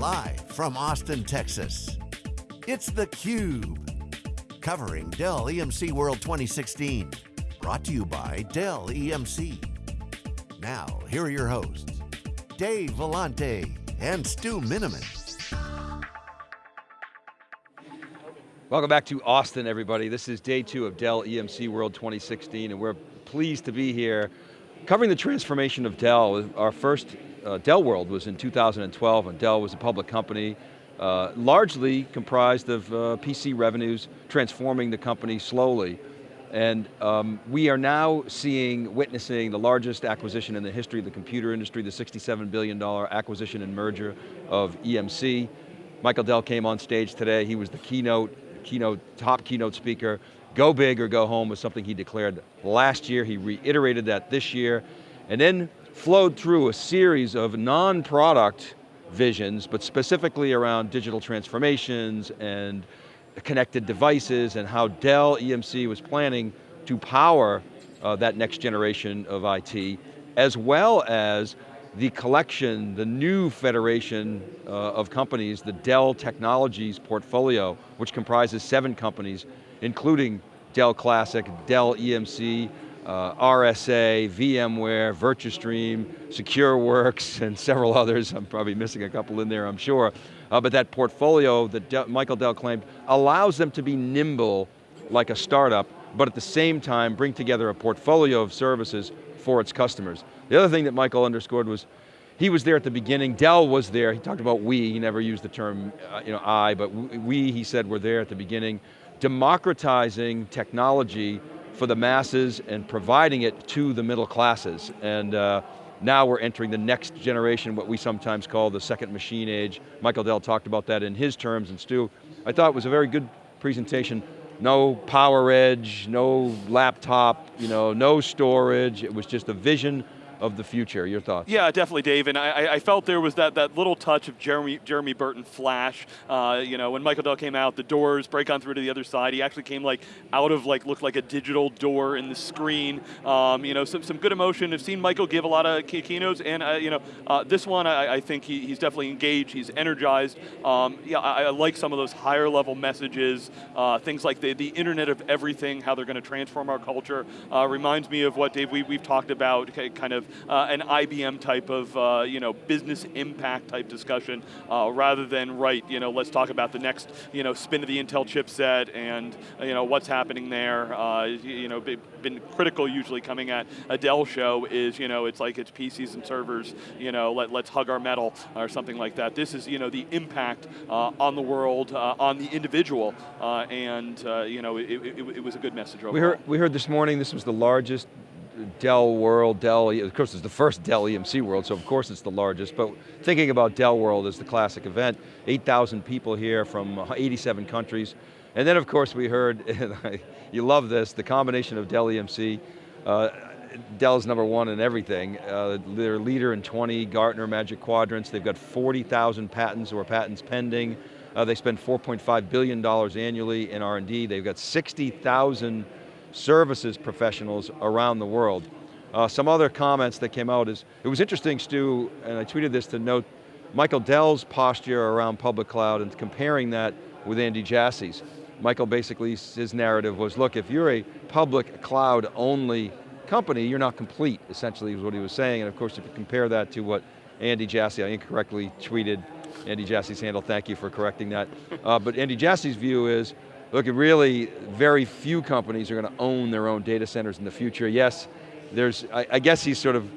Live from Austin, Texas, it's theCUBE. Covering Dell EMC World 2016. Brought to you by Dell EMC. Now, here are your hosts, Dave Vellante and Stu Miniman. Welcome back to Austin, everybody. This is day two of Dell EMC World 2016, and we're pleased to be here covering the transformation of Dell. Our first uh, Dell World was in 2012, and Dell was a public company, uh, largely comprised of uh, PC revenues, transforming the company slowly. And um, we are now seeing, witnessing the largest acquisition in the history of the computer industry, the $67 billion acquisition and merger of EMC. Michael Dell came on stage today, he was the keynote keynote, top keynote speaker. Go big or go home was something he declared last year. He reiterated that this year. And then flowed through a series of non-product visions, but specifically around digital transformations and connected devices and how Dell EMC was planning to power uh, that next generation of IT, as well as the collection, the new federation uh, of companies, the Dell Technologies portfolio, which comprises seven companies, including Dell Classic, Dell EMC, uh, RSA, VMware, Virtustream, SecureWorks, and several others. I'm probably missing a couple in there, I'm sure. Uh, but that portfolio that De Michael Dell claimed allows them to be nimble like a startup, but at the same time bring together a portfolio of services for its customers. The other thing that Michael underscored was, he was there at the beginning, Dell was there, he talked about we, he never used the term uh, you know, I, but we, he said, were there at the beginning, democratizing technology for the masses and providing it to the middle classes. And uh, now we're entering the next generation, what we sometimes call the second machine age. Michael Dell talked about that in his terms, and Stu, I thought it was a very good presentation no PowerEdge, no laptop, you know, no storage. It was just a vision of the future. Your thoughts? Yeah, definitely, Dave. And I, I felt there was that, that little touch of Jeremy, Jeremy Burton flash. Uh, you know, when Michael Dell came out, the doors break on through to the other side. He actually came like out of like, looked like a digital door in the screen. Um, you know, some, some good emotion. I've seen Michael give a lot of key keynotes, and uh, you know, uh, this one I, I think he, he's definitely engaged, he's energized. Um, yeah, I, I, like some of those higher level messages, uh, things like the, the internet of everything, how they're going to transform our culture. Uh, reminds me of what, Dave, we, we've talked about, kind of uh, an IBM type of uh, you know business impact type discussion, uh, rather than right you know let's talk about the next you know spin of the Intel chipset and you know what's happening there. Uh, you know, been critical usually coming at a Dell show is you know it's like it's PCs and servers. You know, let let's hug our metal or something like that. This is you know the impact uh, on the world, uh, on the individual, and you know it, it, it, was a good message overall. We heard we heard this morning this was the largest Dell World, Dell, of course it's the first Dell EMC World, so of course it's the largest, but thinking about Dell World as the classic event, 8,000 people here from 87 countries, and then of course we heard, you love this, the combination of Dell EMC, uh, Dell's number one in everything. Uh, they're leader in 20 Gartner Magic Quadrants. They've got 40,000 patents or patents pending. Uh, they spend $4.5 billion annually in R&D. They've got 60,000 services professionals around the world. Uh, some other comments that came out is, it was interesting, Stu, and I tweeted this to note, Michael Dell's posture around public cloud and comparing that with Andy Jassy's. Michael basically, his narrative was, look, if you're a public cloud only company, you're not complete, essentially is what he was saying, and of course if you compare that to what Andy Jassy, I incorrectly tweeted Andy Jassy's handle, thank you for correcting that. Uh, but Andy Jassy's view is, Look, really, very few companies are going to own their own data centers in the future. Yes, there's, I, I guess he's sort of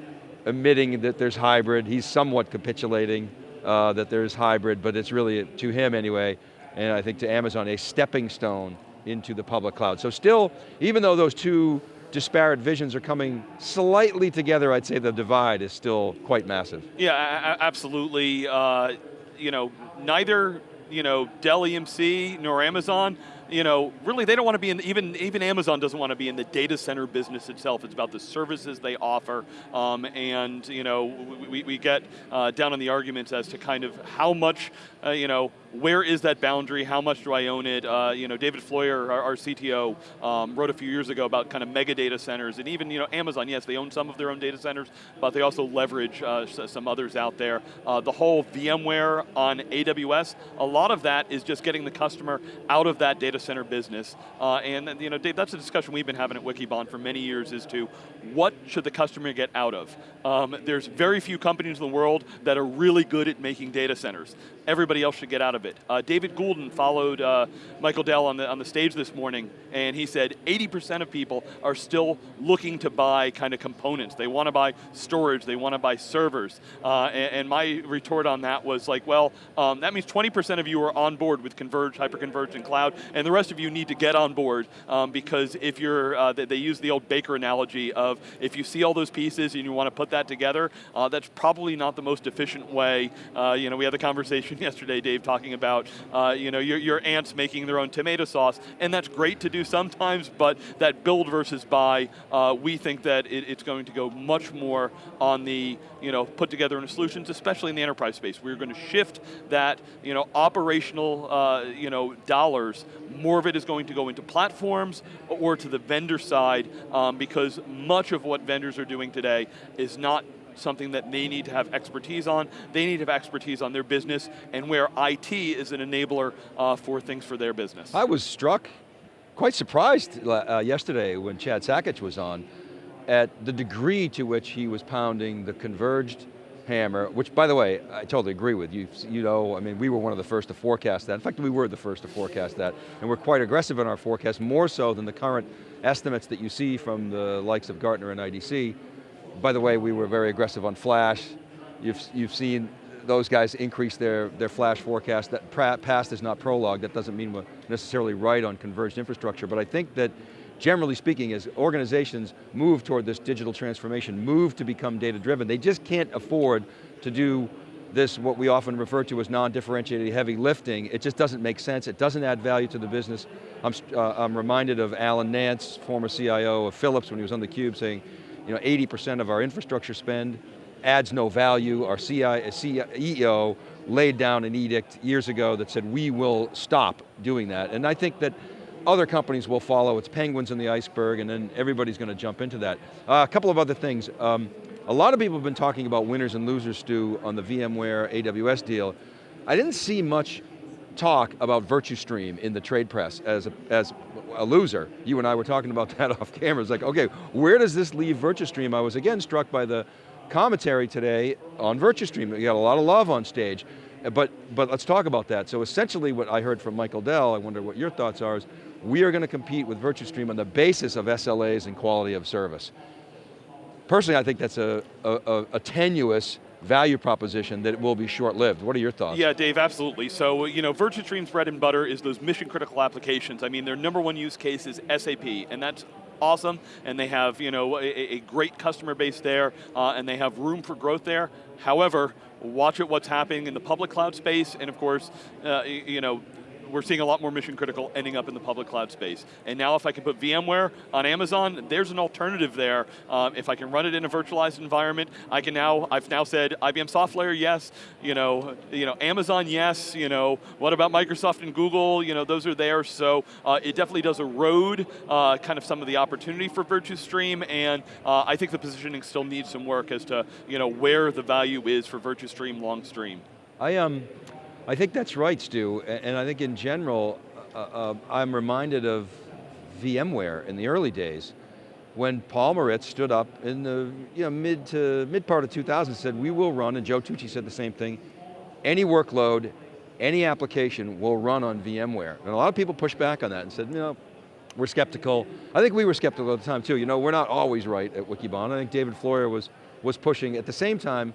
admitting that there's hybrid. He's somewhat capitulating uh, that there's hybrid, but it's really, to him anyway, and I think to Amazon, a stepping stone into the public cloud. So still, even though those two disparate visions are coming slightly together, I'd say the divide is still quite massive. Yeah, absolutely. Uh, you know, neither you know, Dell EMC nor Amazon you know, really they don't want to be in, even, even Amazon doesn't want to be in the data center business itself. It's about the services they offer. Um, and, you know, we, we get uh, down on the arguments as to kind of how much, uh, you know, where is that boundary? How much do I own it? Uh, you know, David Floyer, our, our CTO, um, wrote a few years ago about kind of mega data centers, and even you know Amazon. Yes, they own some of their own data centers, but they also leverage uh, some others out there. Uh, the whole VMware on AWS, a lot of that is just getting the customer out of that data center business. Uh, and you know, Dave, that's a discussion we've been having at Wikibon for many years. As to what should the customer get out of? Um, there's very few companies in the world that are really good at making data centers. Everybody else should get out of it. Uh, David Goulden followed uh, Michael Dell on the, on the stage this morning, and he said 80% of people are still looking to buy kind of components. They want to buy storage, they want to buy servers. Uh, and, and, my retort on that was like, well, um, that means 20% of you are on board with converged, hyperconverged, and cloud, and the rest of you need to get on board um, because if you're, uh, they, they, use the old baker analogy of if you see all those pieces and you want to put that together, uh, that's probably not the most efficient way. Uh, you know, we had the conversation yesterday, Dave, talking about uh, you know, your, your aunts making their own tomato sauce, and that's great to do sometimes, but that build versus buy, uh, we think that it, it's going to go much more on the, you know, put together in solutions, especially in the enterprise space. We're going to shift that, you know, operational, uh, you know, dollars, more of it is going to go into platforms or to the vendor side, um, because much of what vendors are doing today is not something that they need to have expertise on. They need to have expertise on their business and where IT is an enabler uh, for things for their business. I was struck, quite surprised uh, yesterday when Chad Sakac was on at the degree to which he was pounding the converged hammer, which by the way, I totally agree with you. You know, I mean, we were one of the first to forecast that. In fact, we were the first to forecast that. And we're quite aggressive in our forecast, more so than the current estimates that you see from the likes of Gartner and IDC. By the way, we were very aggressive on flash. You've, you've seen those guys increase their, their flash forecast. That past is not prologue. That doesn't mean we're necessarily right on converged infrastructure, but I think that generally speaking, as organizations move toward this digital transformation, move to become data driven, they just can't afford to do this, what we often refer to as non-differentiated heavy lifting, it just doesn't make sense, it doesn't add value to the business. I'm, uh, I'm reminded of Alan Nance, former CIO of Philips when he was on theCUBE saying, you know, 80% of our infrastructure spend adds no value. Our CEO laid down an edict years ago that said we will stop doing that. And I think that other companies will follow, it's penguins in the iceberg, and then everybody's going to jump into that. Uh, a couple of other things. Um, a lot of people have been talking about winners and losers, Stu, on the VMware AWS deal. I didn't see much talk about Virtustream in the trade press as a, as a loser. You and I were talking about that off camera. It's like, okay, where does this leave Virtustream? I was again struck by the commentary today on Virtustream. You got a lot of love on stage, uh, but, but let's talk about that. So essentially what I heard from Michael Dell, I wonder what your thoughts are, is we are going to compete with Virtustream on the basis of SLAs and quality of service. Personally, I think that's a, a, a tenuous value proposition that will be short-lived. What are your thoughts? Yeah, Dave, absolutely. So, you know, Virtustream's bread and butter is those mission critical applications. I mean, their number one use case is SAP, and that's awesome, and they have, you know, a, a great customer base there, uh, and they have room for growth there. However, watch at what's happening in the public cloud space, and of course, uh, you know, we're seeing a lot more mission critical ending up in the public cloud space. And now if I can put VMware on Amazon, there's an alternative there. Um, if I can run it in a virtualized environment, I can now, I've now said IBM SoftLayer, yes, you know, you know, Amazon, yes, you know, what about Microsoft and Google, you know, those are there, so uh, it definitely does erode uh, kind of some of the opportunity for Virtustream, and uh, I think the positioning still needs some work as to, you know, where the value is for Virtustream long stream. I, um, I think that's right, Stu, and I think in general, uh, uh, I'm reminded of VMware in the early days, when Paul Maritz stood up in the you know, mid to mid part of 2000 said, we will run, and Joe Tucci said the same thing, any workload, any application will run on VMware. And a lot of people pushed back on that and said, you know, we're skeptical. I think we were skeptical at the time too. You know, we're not always right at Wikibon. I think David Floyer was, was pushing. At the same time,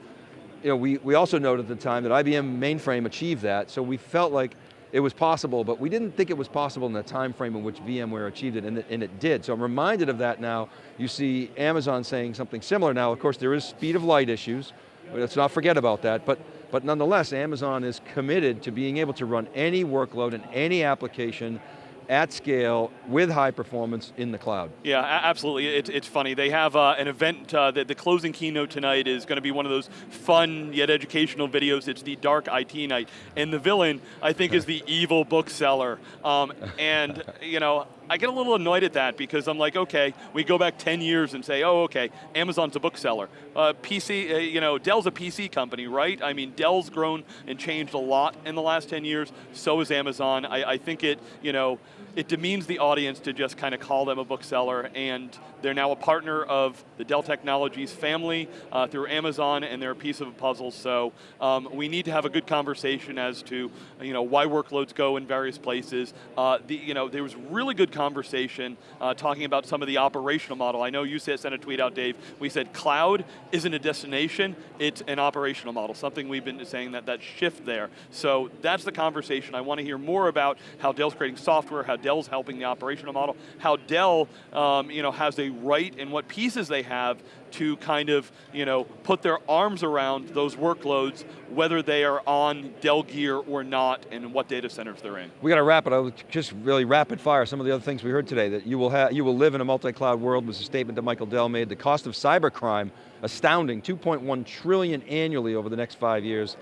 you know, we, we also noted at the time that IBM mainframe achieved that, so we felt like it was possible, but we didn't think it was possible in the time frame in which VMware achieved it, and it, and it did. So I'm reminded of that now. You see Amazon saying something similar now. Of course, there is speed of light issues. Let's not forget about that, but, but nonetheless, Amazon is committed to being able to run any workload and any application at scale, with high performance in the cloud. Yeah, absolutely. It's, it's funny. They have uh, an event, uh, the, the closing keynote tonight is going to be one of those fun yet educational videos. It's the Dark IT Night. And the villain, I think, is the evil bookseller. Um, and, you know, I get a little annoyed at that because I'm like, okay, we go back 10 years and say, oh, okay, Amazon's a bookseller. Uh, PC, uh, you know, Dell's a PC company, right? I mean, Dell's grown and changed a lot in the last 10 years, so is Amazon. I, I think it, you know, it demeans the audience to just kind of call them a bookseller, and they're now a partner of the Dell Technologies family uh, through Amazon, and they're a piece of a puzzle, so um, we need to have a good conversation as to, you know, why workloads go in various places. Uh, the, you know, there was really good conversation uh, talking about some of the operational model. I know you said, sent a tweet out, Dave. We said cloud isn't a destination, it's an operational model, something we've been saying that, that shift there. So that's the conversation. I want to hear more about how Dell's creating software, how Dell's helping the operational model, how Dell um, you know, has a right and what pieces they have to kind of you know, put their arms around those workloads, whether they are on Dell gear or not, and what data centers they're in. We got to wrap it. I'll just really rapid fire some of the other things we heard today. That you will have, you will live in a multi-cloud world was a statement that Michael Dell made. The cost of cybercrime, astounding, 2.1 trillion annually over the next five years.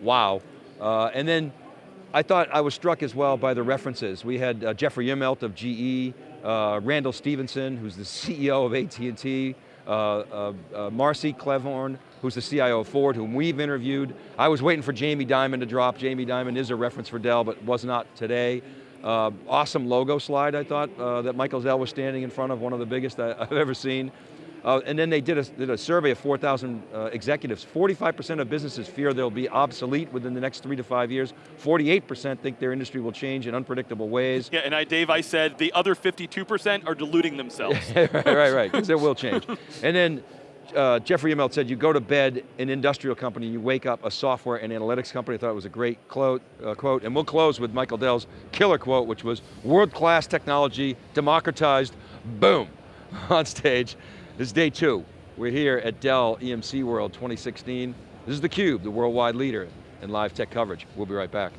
Wow. Uh, and then I thought I was struck as well by the references. We had uh, Jeffrey Immelt of GE, uh, Randall Stephenson, who's the CEO of AT&T, uh, uh, uh, Marcy Klevorn, who's the CIO of Ford, whom we've interviewed. I was waiting for Jamie Dimon to drop. Jamie Dimon is a reference for Dell, but was not today. Uh, awesome logo slide, I thought, that Michael Dell was standing in front of, one of the biggest I've ever seen. Uh, and then they did a, did a survey of 4,000 uh, executives. 45% of businesses fear they'll be obsolete within the next three to five years. 48% think their industry will change in unpredictable ways. Yeah, and I, Dave, I said the other 52% are deluding themselves. right, right, right, because it will change. and then uh, Jeffrey Immelt said you go to bed an industrial company, you wake up a software and analytics company. I thought it was a great quote, uh, quote. And we'll close with Michael Dell's killer quote, which was, world-class technology, democratized, boom, on stage. This is day two. We're here at Dell EMC World 2016. This is theCUBE, the worldwide leader in live tech coverage. We'll be right back.